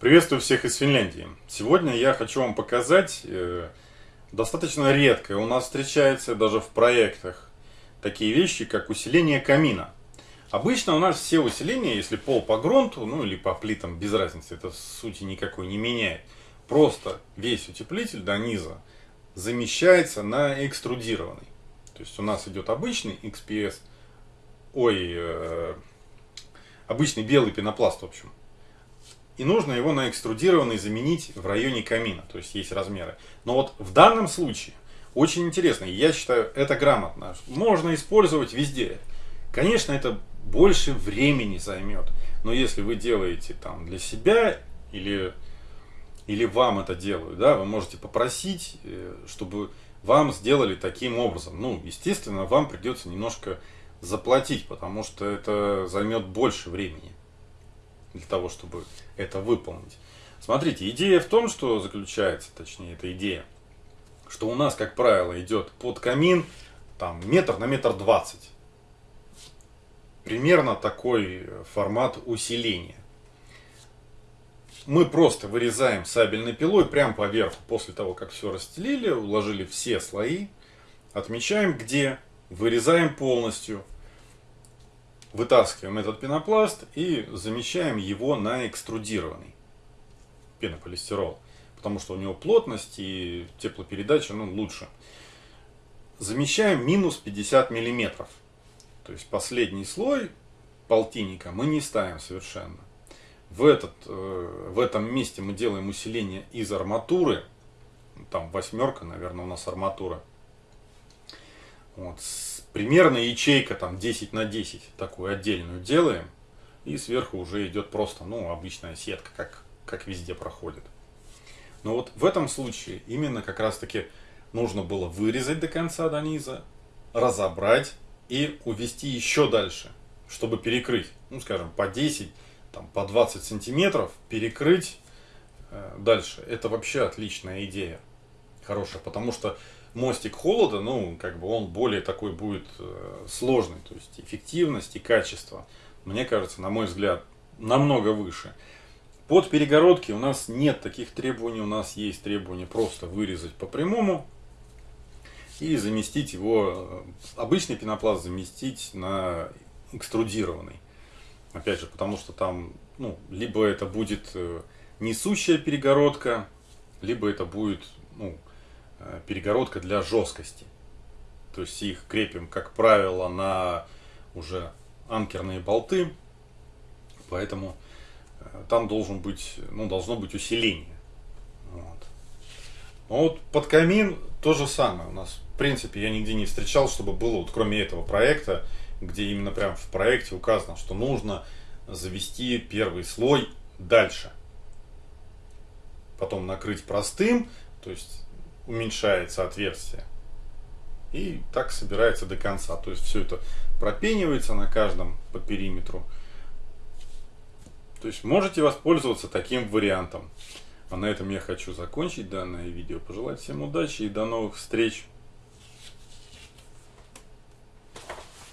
Приветствую всех из Финляндии. Сегодня я хочу вам показать, э, достаточно редко у нас встречается даже в проектах, такие вещи, как усиление камина. Обычно у нас все усиления, если пол по грунту, ну или по плитам, без разницы, это сути никакой не меняет. Просто весь утеплитель до низа замещается на экструдированный. То есть у нас идет обычный XPS, ой, э, обычный белый пенопласт, в общем и нужно его на экструдированный заменить в районе камина, то есть есть размеры. Но вот в данном случае очень интересно, я считаю это грамотно, можно использовать везде. Конечно, это больше времени займет, но если вы делаете там для себя или, или вам это делают, да, вы можете попросить, э, чтобы вам сделали таким образом. Ну, естественно, вам придется немножко заплатить, потому что это займет больше времени для того, чтобы это выполнить. Смотрите, идея в том, что заключается, точнее, эта идея, что у нас, как правило, идет под камин там метр на метр двадцать. Примерно такой формат усиления. Мы просто вырезаем сабельной пилой прямо поверху, после того, как все расстелили, уложили все слои, отмечаем где, вырезаем полностью, вытаскиваем этот пенопласт и замещаем его на экструдированный пенополистирол, потому что у него плотность и теплопередача ну, лучше. Замещаем минус 50 миллиметров. То есть последний слой полтинника мы не ставим совершенно. В, этот, э, в этом месте мы делаем усиление из арматуры. Там восьмерка, наверное, у нас арматура. Вот, примерно ячейка там 10 на 10 такую отдельную делаем. И сверху уже идет просто, ну, обычная сетка, как, как везде проходит. Но вот в этом случае именно как раз таки нужно было вырезать до конца, до низа, разобрать и увести еще дальше, чтобы перекрыть, ну, скажем, по 10, там, по 20 сантиметров, перекрыть э, дальше. Это вообще отличная идея, хорошая, потому что мостик холода, ну, как бы он более такой будет э, сложный, то есть эффективность и качество, мне кажется, на мой взгляд, намного выше. Под перегородки у нас нет таких требований, у нас есть требования просто вырезать по прямому и заместить его, э, обычный пенопласт заместить на экструдированный. Опять же, потому что там, ну, либо это будет э, несущая перегородка, либо это будет, ну, перегородка для жесткости. То есть их крепим, как правило, на уже анкерные болты, поэтому э, там должен быть, ну, должно быть усиление. Вот. Но вот под камин то же самое. У нас, в принципе, я нигде не встречал, чтобы было, вот кроме этого проекта, где именно прям в проекте указано, что нужно завести первый слой дальше. Потом накрыть простым, то есть уменьшается отверстие. И так собирается до конца. То есть все это пропенивается на каждом по периметру. То есть можете воспользоваться таким вариантом. А на этом я хочу закончить данное видео. Пожелать всем удачи и до новых встреч.